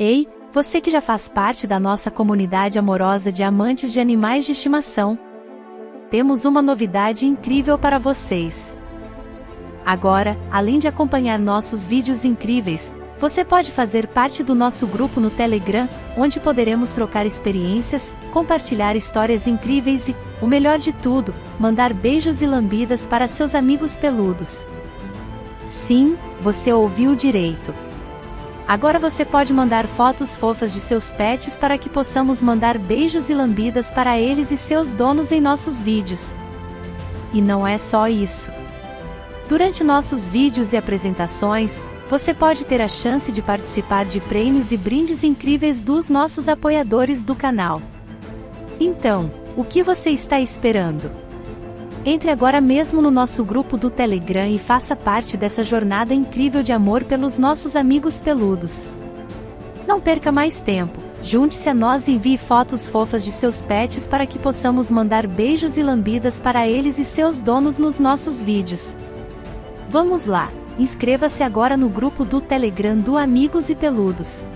Ei, você que já faz parte da nossa comunidade amorosa de amantes de animais de estimação. Temos uma novidade incrível para vocês. Agora, além de acompanhar nossos vídeos incríveis, você pode fazer parte do nosso grupo no Telegram, onde poderemos trocar experiências, compartilhar histórias incríveis e, o melhor de tudo, mandar beijos e lambidas para seus amigos peludos. Sim, você ouviu direito. Agora você pode mandar fotos fofas de seus pets para que possamos mandar beijos e lambidas para eles e seus donos em nossos vídeos. E não é só isso. Durante nossos vídeos e apresentações, você pode ter a chance de participar de prêmios e brindes incríveis dos nossos apoiadores do canal. Então, o que você está esperando? Entre agora mesmo no nosso grupo do Telegram e faça parte dessa jornada incrível de amor pelos nossos amigos peludos. Não perca mais tempo, junte-se a nós e envie fotos fofas de seus pets para que possamos mandar beijos e lambidas para eles e seus donos nos nossos vídeos. Vamos lá, inscreva-se agora no grupo do Telegram do Amigos e Peludos.